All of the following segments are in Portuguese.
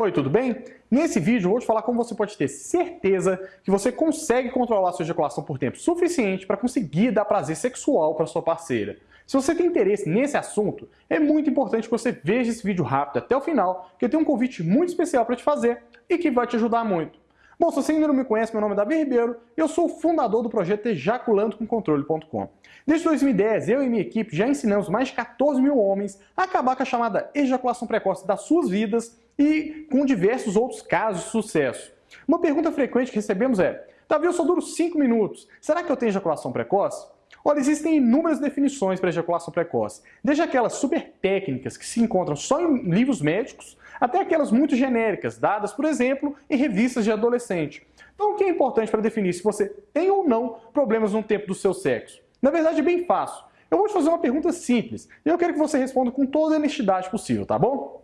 Oi, tudo bem? Nesse vídeo eu vou te falar como você pode ter certeza que você consegue controlar sua ejaculação por tempo suficiente para conseguir dar prazer sexual para sua parceira. Se você tem interesse nesse assunto, é muito importante que você veja esse vídeo rápido até o final, que eu tenho um convite muito especial para te fazer e que vai te ajudar muito. Bom, se você ainda não me conhece, meu nome é Davi Ribeiro eu sou o fundador do projeto ejaculandoconcontrole.com. Desde 2010, eu e minha equipe já ensinamos mais de 14 mil homens a acabar com a chamada ejaculação precoce das suas vidas e com diversos outros casos de sucesso. Uma pergunta frequente que recebemos é, Davi, eu só duro 5 minutos, será que eu tenho ejaculação precoce? Olha, existem inúmeras definições para ejaculação precoce, desde aquelas super técnicas que se encontram só em livros médicos, até aquelas muito genéricas, dadas, por exemplo, em revistas de adolescente. Então, o que é importante para definir se você tem ou não problemas no tempo do seu sexo? Na verdade, é bem fácil. Eu vou te fazer uma pergunta simples e eu quero que você responda com toda a honestidade possível, tá bom?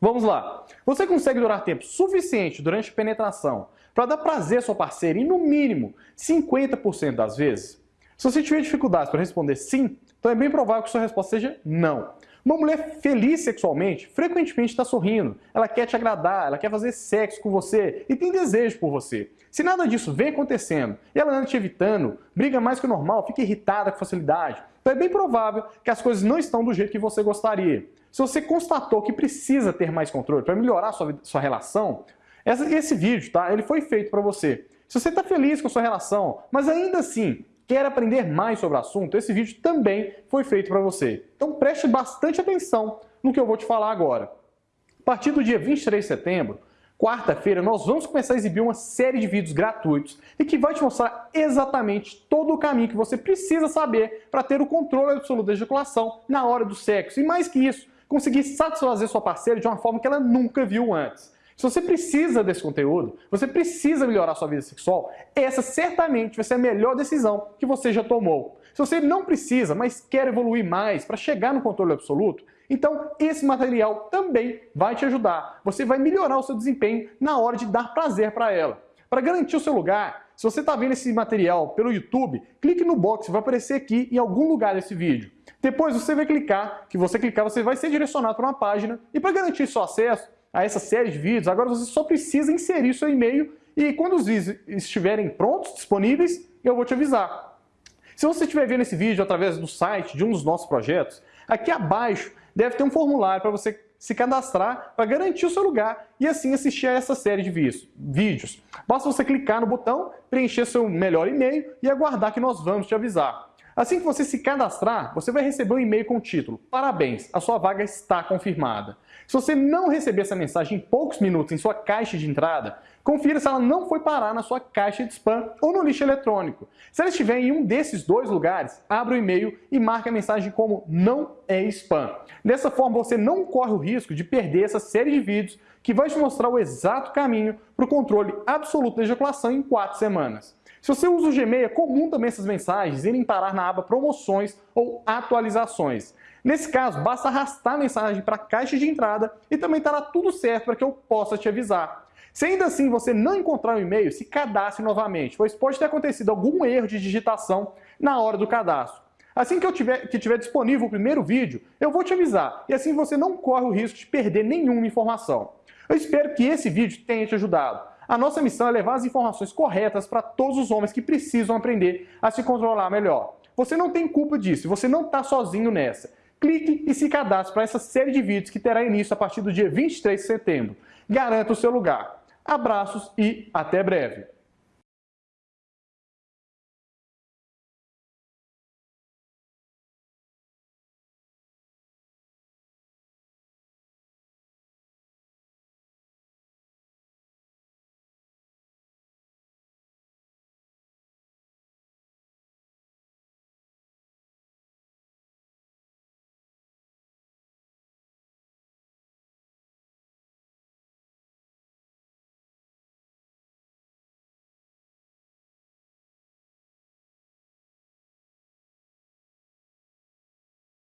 Vamos lá. Você consegue durar tempo suficiente durante a penetração para dar prazer à sua parceira e, no mínimo, 50% das vezes? Se você tiver dificuldades para responder sim, então é bem provável que sua resposta seja não. Uma mulher feliz sexualmente frequentemente está sorrindo, ela quer te agradar, ela quer fazer sexo com você e tem desejo por você. Se nada disso vem acontecendo e ela anda te evitando, briga mais que o normal, fica irritada com facilidade, então é bem provável que as coisas não estão do jeito que você gostaria. Se você constatou que precisa ter mais controle para melhorar sua, sua relação, essa, esse vídeo tá, ele foi feito para você. Se você está feliz com a sua relação, mas ainda assim quer aprender mais sobre o assunto, esse vídeo também foi feito para você. Então preste bastante atenção no que eu vou te falar agora. A partir do dia 23 de setembro, quarta-feira, nós vamos começar a exibir uma série de vídeos gratuitos e que vai te mostrar exatamente todo o caminho que você precisa saber para ter o controle absoluto da ejaculação na hora do sexo. E mais que isso, conseguir satisfazer sua parceira de uma forma que ela nunca viu antes. Se você precisa desse conteúdo, você precisa melhorar sua vida sexual, essa certamente vai ser a melhor decisão que você já tomou. Se você não precisa, mas quer evoluir mais para chegar no controle absoluto, então esse material também vai te ajudar. Você vai melhorar o seu desempenho na hora de dar prazer para ela. Para garantir o seu lugar, se você está vendo esse material pelo YouTube, clique no box, vai aparecer aqui em algum lugar desse vídeo. Depois você vai clicar, que você clicar, você vai ser direcionado para uma página e para garantir seu acesso a essa série de vídeos, agora você só precisa inserir seu e-mail e quando os vídeos estiverem prontos, disponíveis, eu vou te avisar. Se você estiver vendo esse vídeo através do site de um dos nossos projetos, aqui abaixo deve ter um formulário para você se cadastrar para garantir o seu lugar e assim assistir a essa série de vídeos. Basta você clicar no botão, preencher seu melhor e-mail e aguardar que nós vamos te avisar. Assim que você se cadastrar, você vai receber um e-mail com o título Parabéns, a sua vaga está confirmada. Se você não receber essa mensagem em poucos minutos em sua caixa de entrada, confira se ela não foi parar na sua caixa de spam ou no lixo eletrônico. Se ela estiver em um desses dois lugares, abra o e-mail e marque a mensagem como não é spam. Dessa forma, você não corre o risco de perder essa série de vídeos que vai te mostrar o exato caminho para o controle absoluto da ejaculação em 4 semanas. Se você usa o Gmail, é comum também essas mensagens irem parar na aba promoções ou atualizações. Nesse caso, basta arrastar a mensagem para a caixa de entrada e também estará tudo certo para que eu possa te avisar. Se ainda assim você não encontrar o e-mail, se cadastre novamente, pois pode ter acontecido algum erro de digitação na hora do cadastro. Assim que eu tiver, que tiver disponível o primeiro vídeo, eu vou te avisar e assim você não corre o risco de perder nenhuma informação. Eu espero que esse vídeo tenha te ajudado. A nossa missão é levar as informações corretas para todos os homens que precisam aprender a se controlar melhor. Você não tem culpa disso, você não está sozinho nessa clique e se cadastre para essa série de vídeos que terá início a partir do dia 23 de setembro. Garanta o seu lugar. Abraços e até breve!